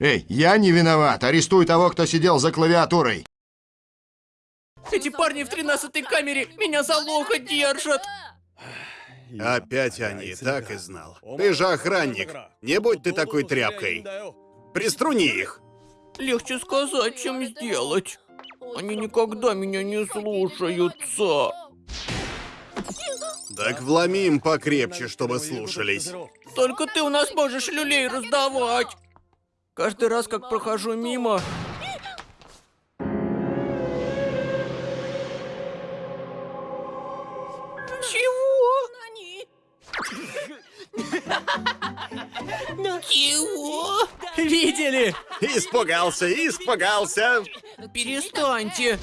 Эй, я не виноват. Арестуй того, кто сидел за клавиатурой. Эти парни в тринадцатой камере меня за локоть держат. Опять они, так и знал. Ты же охранник. Не будь ты такой тряпкой. Приструни их. Легче сказать, чем сделать. Они никогда меня не слушаются. Так вломи им покрепче, чтобы слушались. Только ты у нас можешь люлей раздавать. Каждый раз, как прохожу мимо... Чего? Чего? Видели? Испугался, испугался. Перестаньте.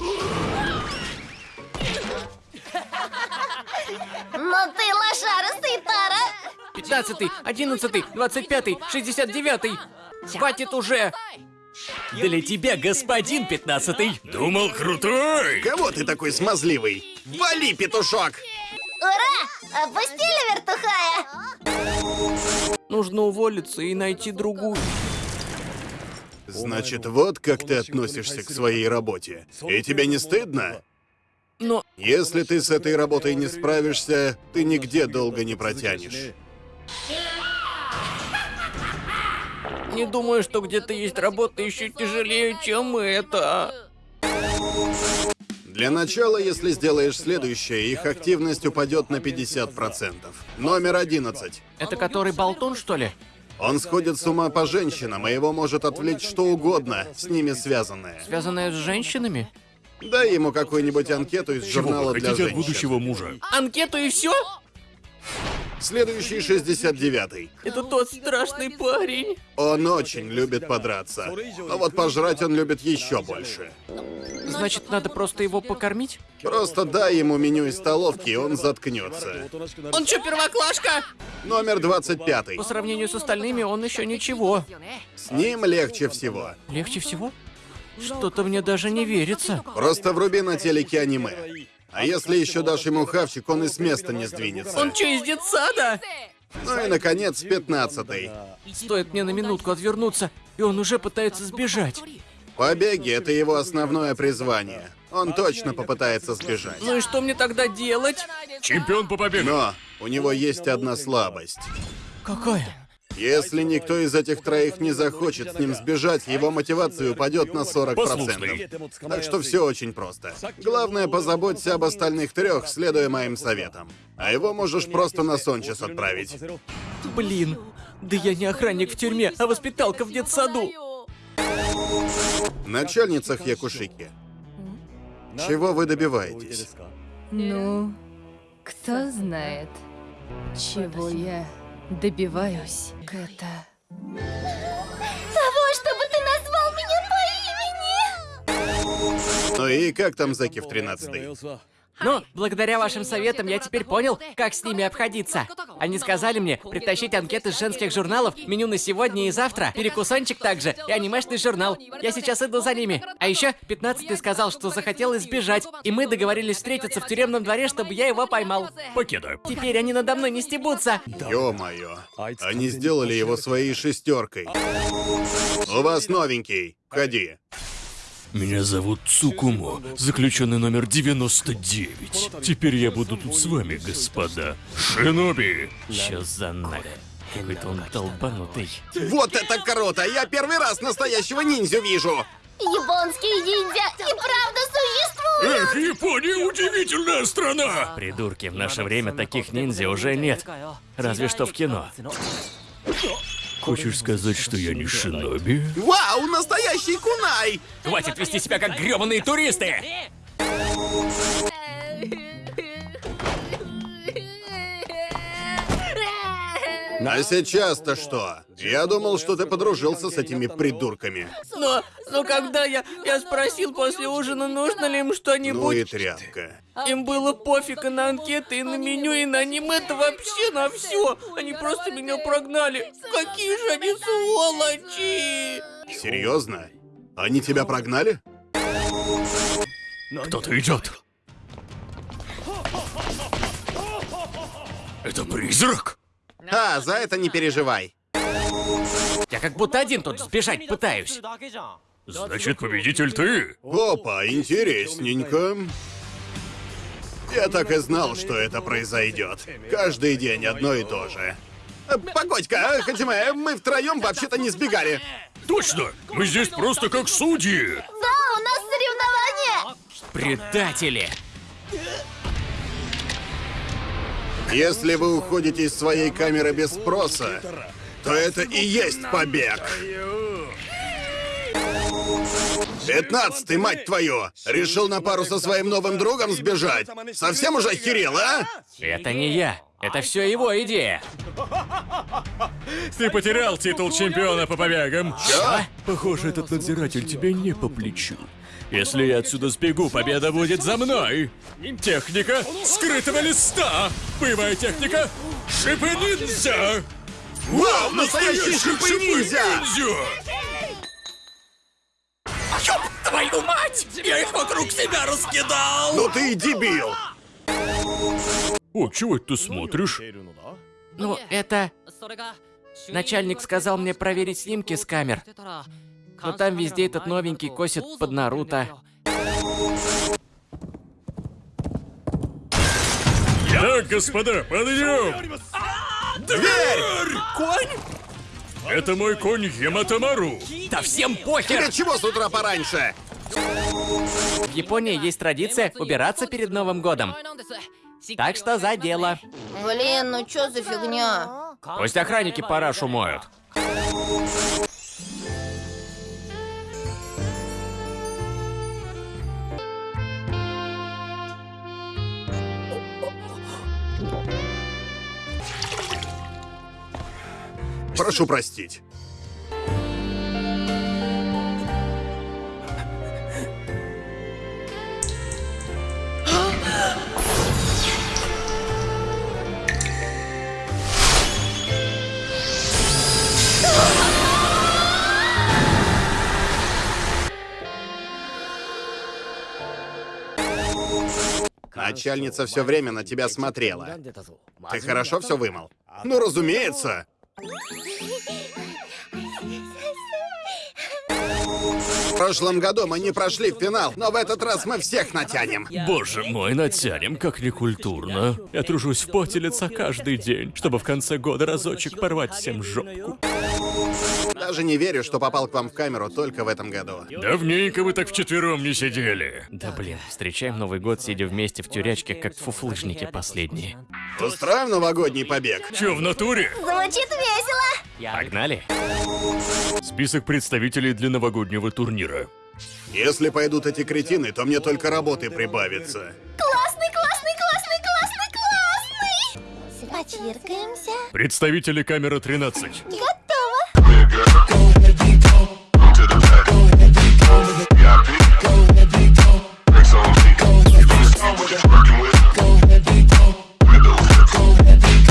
Но ты лошарастый, Тара! Пятнадцатый, одиннадцатый, двадцать пятый, шестьдесят девятый. Хватит уже. Для тебя, господин пятнадцатый. Думал крутой! Кого ты такой смазливый? Вали, петушок! Ура! Опустили вертухая! Нужно уволиться и найти другую. Значит, вот как ты относишься к своей работе. И тебе не стыдно? Но Если ты с этой работой не справишься, ты нигде долго не протянешь. Не думаю, что где-то есть работа еще тяжелее, чем это. Для начала, если сделаешь следующее, их активность упадет на 50%. Номер 11. Это который болтун, что ли? Он сходит с ума по женщинам, и его может отвлечь что угодно, с ними связанное. Связанное с женщинами? Дай ему какую-нибудь анкету из Чего журнала вы для хотите от женщин. будущего мужа? Анкету и все? Следующий 69-й. Это тот страшный парень. Он очень любит подраться. Но вот пожрать он любит еще больше. Значит, надо просто его покормить? Просто дай ему меню из столовки, и он заткнется. Он что, первоклашка? Номер 25. По сравнению с остальными, он еще ничего. С ним легче всего. Легче всего? Что-то мне даже не верится. Просто вруби на телеке аниме. А если еще дашь ему хавчик, он и с места не сдвинется. Он что, из детсада? Ну и, наконец, 15 Стоит мне на минутку отвернуться, и он уже пытается сбежать. Побеги — это его основное призвание. Он точно попытается сбежать. Ну и что мне тогда делать? Чемпион по побегу! Но у него есть одна слабость. Какая? Если никто из этих троих не захочет с ним сбежать, его мотивация упадет на 40%. Послушный. Так что все очень просто. Главное, позаботься об остальных трех, следуя моим советам. А его можешь просто на Сончес отправить. Блин, да я не охранник в тюрьме, а воспиталка в детсаду. Начальница Хьякушики. Чего вы добиваетесь? Ну, кто знает, чего я добиваюсь. Это... Того, чтобы ты назвал меня по имени! Ну и как там Заки в 13 Но, благодаря вашим советам, я теперь понял, как с ними обходиться. Они сказали мне притащить анкеты с женских журналов, меню на сегодня и завтра, перекусончик также, и анимешный журнал. Я сейчас иду за ними. А еще 15 сказал, что захотел избежать, и мы договорились встретиться в тюремном дворе, чтобы я его поймал. Покеда. Теперь они надо мной не стебутся. Ё-моё. Они сделали его своей шестеркой. У вас новенький. Входи. Меня зовут Цукумо, заключенный номер 99. Теперь я буду тут с вами, господа. Шиноби! Чё за нах? Какой-то он долбанутый. Вот это круто! Я первый раз настоящего ниндзю вижу! Японские ниндзя и правда существуют! Эх, Япония удивительная страна! Придурки, в наше время таких ниндзя уже нет. Разве что в кино. Хочешь сказать, что я не шиноби? Вау, настоящий кунай! Хватит вести себя как грёбаные туристы! А сейчас-то что? Я думал, что ты подружился с этими придурками. Но, но когда я, я спросил после ужина, нужно ли им Ну и что-нибудь, тряпка. им было пофиг и на анкеты, и на меню, и на аниме-то вообще на все. Они просто меня прогнали. Какие же они сволочи! Серьезно? Они тебя прогнали? Кто-то идет. Это призрак? А, за это не переживай. Я как будто один тут сбежать пытаюсь. Значит, победитель ты? Опа, интересненько. Я так и знал, что это произойдет. Каждый день одно и то же. Погодь-ка, Хатиме, мы втроем вообще-то не сбегали. Точно! Мы здесь просто как судьи! Да, у нас соревнования! Предатели! Если вы уходите из своей камеры без спроса, то это и есть побег. Пятнадцатый, мать твою! Решил на пару со своим новым другом сбежать? Совсем уже охерел, а? Это не я. Это все его идея. Ты потерял титул чемпиона по побегам. Чё? Похоже, этот надзиратель тебе не по плечу. Если я отсюда сбегу, победа будет за мной. Техника скрытого листа. Боевая техника шипы ниндзя. Вау, настоящий шипы-ниндзя! Ёб твою мать! Я их вокруг себя раскидал! Ну ты и дебил! О, чего это ты смотришь? Ну, это... Начальник сказал мне проверить снимки с камер. Но там везде этот новенький косит под Наруто. Так, господа, подъем! Дверь! Конь? Это мой конь Яматамару. Да всем Тебе похер! чего с утра пораньше? В Японии есть традиция убираться перед Новым годом. Так что за дело. Блин, ну чё за фигня? Пусть охранники парашу моют. Прошу простить. Начальница все время на тебя смотрела. Ты хорошо все вымыл? Ну, разумеется. В прошлом году мы не прошли в финал, но в этот раз мы всех натянем. Боже мой, натянем, как некультурно. Я тружусь в поте лица каждый день, чтобы в конце года разочек порвать всем жопку. Даже не верю, что попал к вам в камеру только в этом году. Давненько вы так вчетвером не сидели. Да блин, встречаем Новый год, сидя вместе в тюрячке, как фуфлыжники последние. Устроим новогодний побег? Чё, в натуре? Звучит весело! Погнали? Список представителей для новогоднего турнира. Если пойдут эти кретины, то мне только работы прибавится. Классный, классный, классный, классный, классный! Почиркаемся. Представители камера 13. Готово!